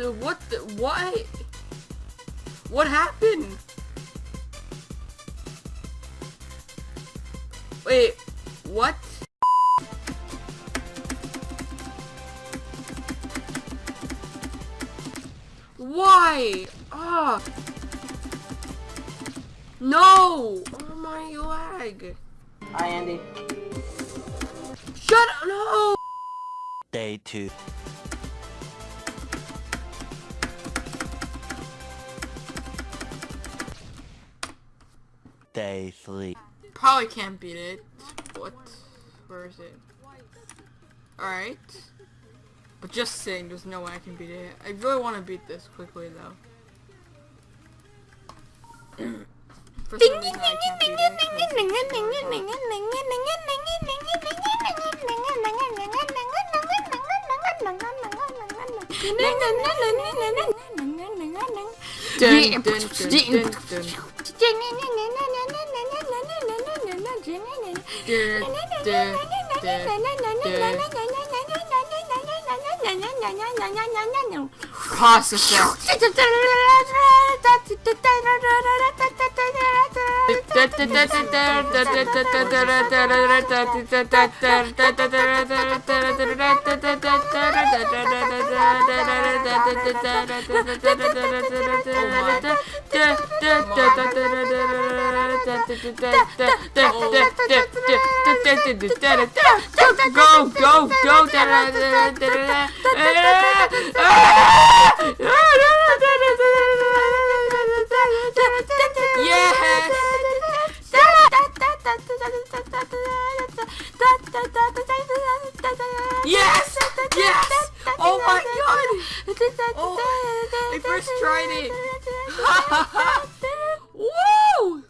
the, what the, why? What happened? Wait, what? Why? Ah. No! Oh my leg. Hi, Andy. Shut up! No! Day 2 Day 3 Probably can't beat it. What? Where is it? Alright. But just saying, there's no way I can beat it. I really want to beat this quickly, though. For some reason, I can't beat it. Dun, dun, dun, dun, dun. Processor. Go, go, go! Yes! Yes! Yes! Oh my god! Oh, I first tried it. Woo!